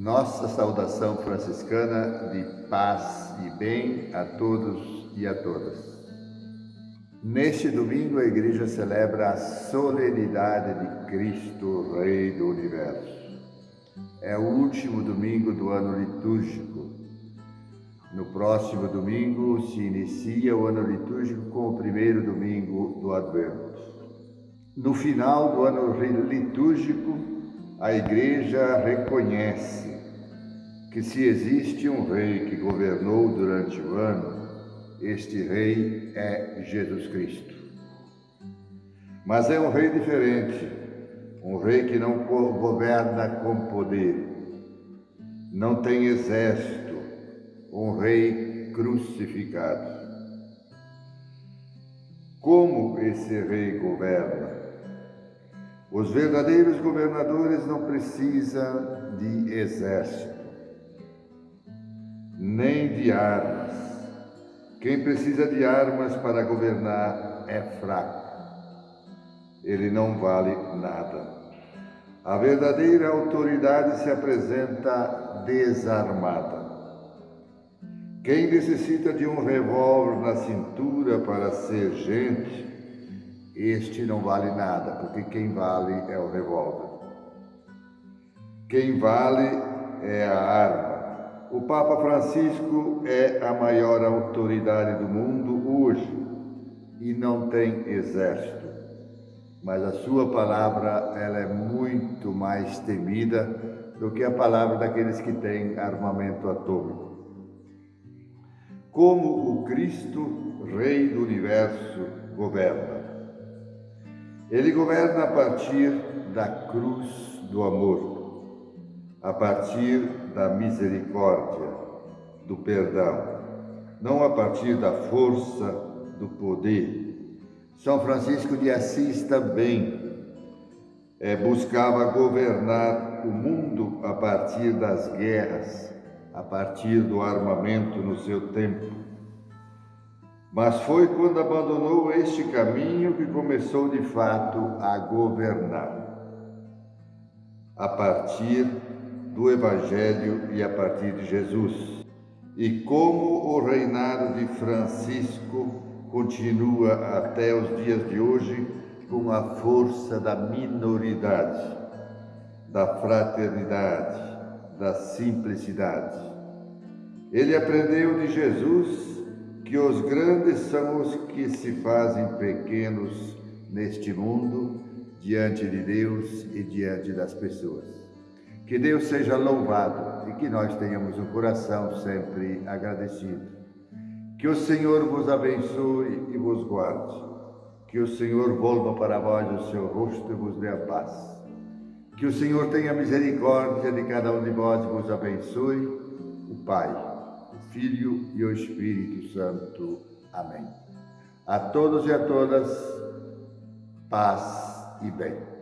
Nossa saudação franciscana de paz e bem a todos e a todas. Neste domingo a igreja celebra a solenidade de Cristo, Rei do Universo. É o último domingo do ano litúrgico. No próximo domingo se inicia o ano litúrgico com o primeiro domingo do Advento. No final do ano litúrgico, a igreja reconhece que se existe um rei que governou durante o ano, este rei é Jesus Cristo. Mas é um rei diferente, um rei que não governa com poder, não tem exército, um rei crucificado. Como esse rei governa? Os verdadeiros governadores não precisam de exército, nem de armas quem precisa de armas para governar é fraco. Ele não vale nada. A verdadeira autoridade se apresenta desarmada. Quem necessita de um revólver na cintura para ser gente, este não vale nada, porque quem vale é o revólver. Quem vale é a arma. O Papa Francisco é a maior autoridade do mundo hoje e não tem exército, mas a sua palavra ela é muito mais temida do que a palavra daqueles que têm armamento atômico. Como o Cristo, Rei do Universo, governa? Ele governa a partir da cruz do amor a partir da misericórdia, do perdão, não a partir da força do poder. São Francisco de Assis também é, buscava governar o mundo a partir das guerras, a partir do armamento no seu tempo. Mas foi quando abandonou este caminho que começou de fato a governar. A partir do Evangelho e a partir de Jesus. E como o reinado de Francisco continua até os dias de hoje com a força da minoridade, da fraternidade, da simplicidade. Ele aprendeu de Jesus que os grandes são os que se fazem pequenos neste mundo diante de Deus e diante das pessoas. Que Deus seja louvado e que nós tenhamos um coração sempre agradecido. Que o Senhor vos abençoe e vos guarde. Que o Senhor volva para vós o seu rosto e vos dê a paz. Que o Senhor tenha misericórdia de cada um de vós e vos abençoe, o Pai, Filho e o Espírito Santo. Amém. A todos e a todas, paz e bem.